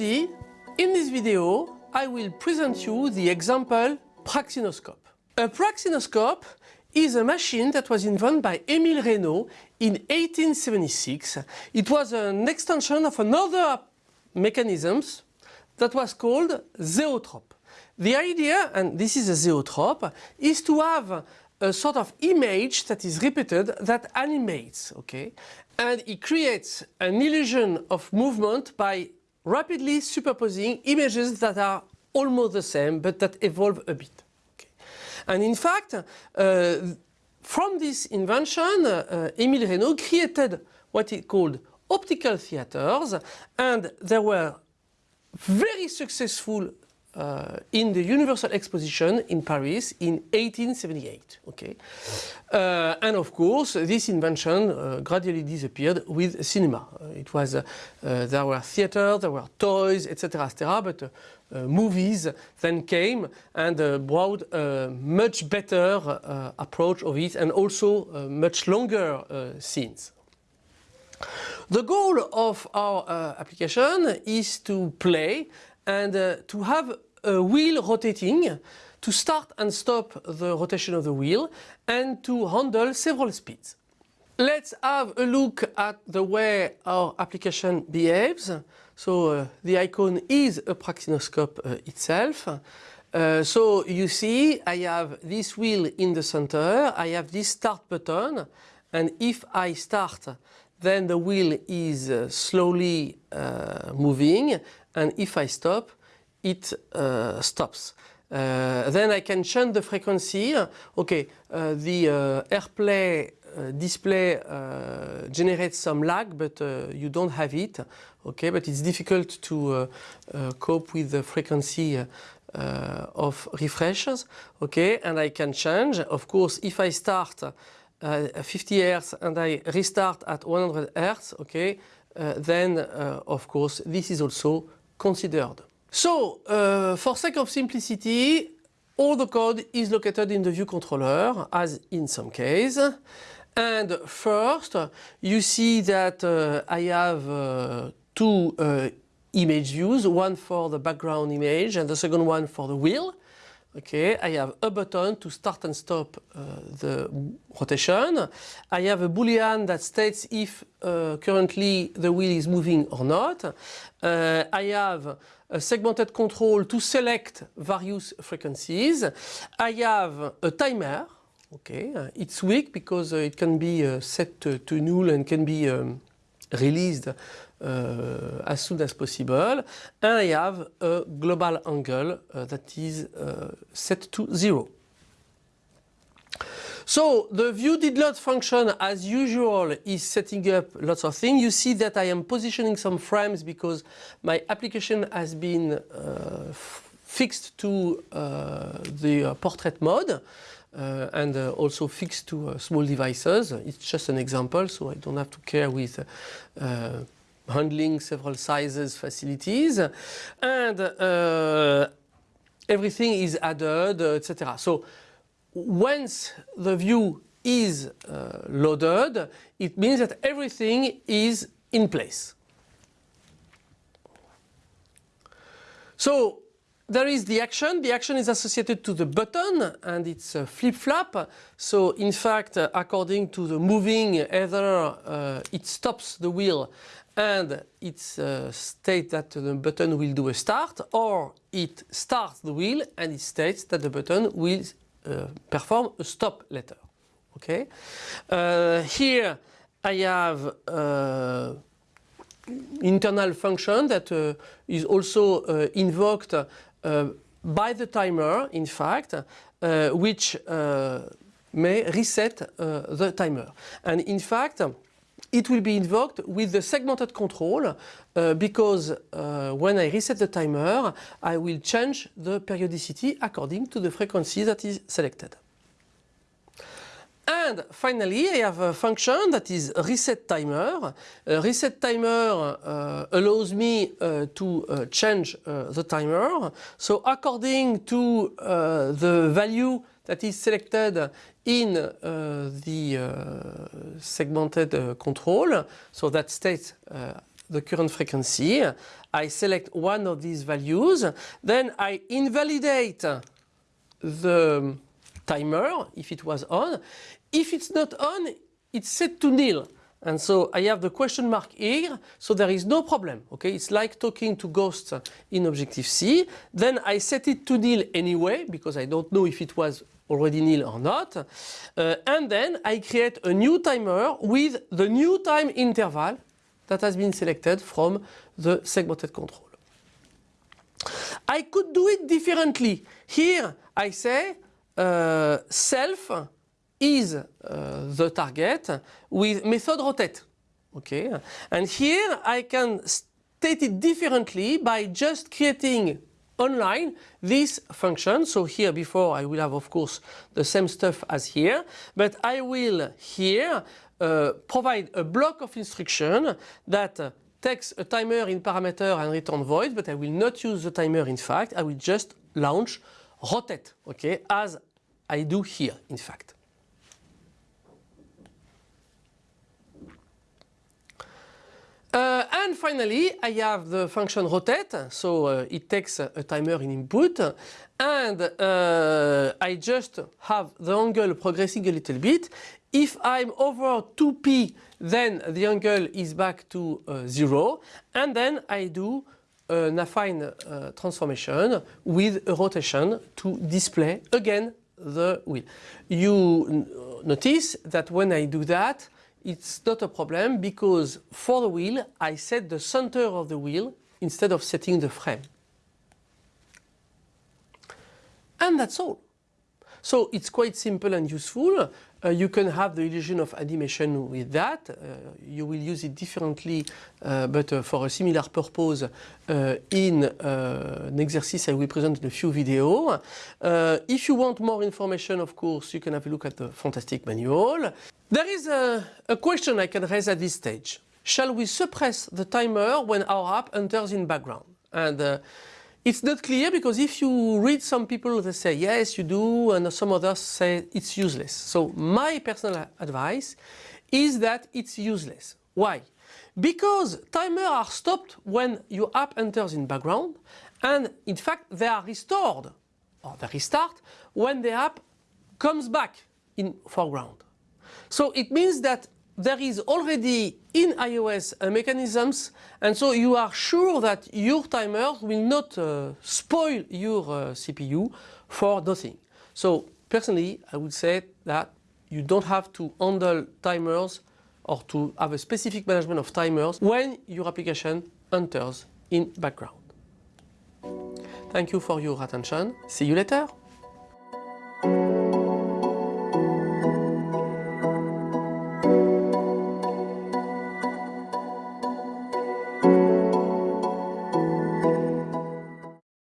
everybody, in this video I will present you the example praxinoscope. A praxinoscope is a machine that was invented by Émile Reynaud in 1876. It was an extension of another mechanisms that was called zoetrope. The idea, and this is a zoetrope, is to have a sort of image that is repeated that animates, okay? And it creates an illusion of movement by rapidly superposing images that are almost the same but that evolve a bit. Okay. And in fact, uh, from this invention, uh, Émile Reynaud created what he called optical theaters and there were very successful uh, in the Universal Exposition in Paris in 1878. Okay, uh, and of course this invention uh, gradually disappeared with cinema. Uh, it was uh, uh, there were theaters, there were toys, etc., etc. But movies then came and brought a much better approach of it and also much longer scenes. The goal of our application is to play and uh, to have a wheel rotating to start and stop the rotation of the wheel and to handle several speeds. Let's have a look at the way our application behaves. So uh, the icon is a praxinoscope uh, itself. Uh, so you see I have this wheel in the center, I have this start button and if I start then the wheel is uh, slowly uh, moving and if I stop it uh, stops. Uh, then I can change the frequency. Okay, uh, the uh, AirPlay display generates some lag but you don't have it. Okay, but it's difficult to cope with the frequency of refreshes. Okay, and I can change. Of course, if I start uh, 50 Hz and I restart at 100 Hz, okay, uh, then uh, of course this is also considered. So, uh, for sake of simplicity, all the code is located in the view controller as in some case. And first, you see that uh, I have uh, two image views, one for the background image and the second one for the wheel. Okay, I have a button to start and stop uh, the rotation. I have a boolean that states if uh, currently the wheel is moving or not. Uh, I have a segmented control to select various frequencies. I have a timer. Okay, it's weak because uh, it can be uh, set to, to, null and can be um, released uh, as soon as possible. And I have a global angle uh, that is uh, set to zero. So the view did load function as usual is setting up lots of things. You see that I am positioning some frames because my application has been uh, fixed to uh, the portrait mode. Uh, and uh, also fixed to uh, small devices. It's just an example, so I don't have to care with handling several sizes facilities and uh, everything is added etc. So once the view is uh, loaded it means that everything is in place. So there is the action. The action is associated to the button and it's a flip-flop. So in fact, uh, according to the moving, either uh, it stops the wheel and it uh, states that the button will do a start or it starts the wheel and it states that the button will uh, perform a stop later. Okay. Uh, here I have uh, internal function that uh, is also uh, invoked by the timer in fact which may reset the timer and in fact it will be invoked with the segmented control uh, because uh, when I reset the timer, I will change the periodicity according to the frequency that is selected. And finally, I have a function that is reset timer. Uh, reset timer uh, allows me uh, to uh, change the timer. So according to the value that is selected in uh, the uh, segmented uh, control. So that states the current frequency. I select one of these values. Then I invalidate the timer if it was on. If it's not on, it's set to nil. And so I have the question mark here, so there is no problem. Okay, it's like talking to ghosts in Objective-C. Then I set it to nil anyway, because I don't know if it was already nil or not. Uh, and then I create a new timer with the new time interval that has been selected from the segmented control. I could do it differently. Here I say uh, self is uh, the target with method rotate. Okay, and here I can state it differently by just creating online this function. So here before I will have of course the same stuff as here, but I will here uh, provide a block of instruction that uh, takes a timer in parameter and return void, but I will not use the timer in fact, I will just launch rotate, okay, as I do here in fact. Uh, and finally, I have the function rotate, so uh, it takes a, timer in input, and uh, I just have the angle progressing a little bit. If I'm over 2p, then the angle is back to uh, 0, and then I do an affine uh, transformation with a rotation to display again the wheel. You notice that when I do that, it's not a problem because for the wheel I set the center of the wheel instead of setting the frame. And that's all. So it's quite simple and useful. Uh, you can have the illusion of animation with that. Uh, you will use it differently, uh, but uh, for a similar purpose uh, in uh, an exercise I will present in a few videos. if you want more information, of course, you can have a look at the fantastic manual. There is a, a question I can raise at this stage. Shall we suppress the timer when our app enters in background? And it's not clear because if you read some people they say yes you do and some others say it's useless. So my personal advice is that it's useless. Why? Because timers are stopped when your app enters in background and in fact they are restored or they restart when the app comes back in foreground. So it means that there is already in iOS uh, mechanisms and so you are sure that your timer will not uh, spoil your uh, CPU for nothing. So personally I would say that you don't have to handle timers or to have a specific management of timers when your application enters in background. Thank you for your attention. See you later.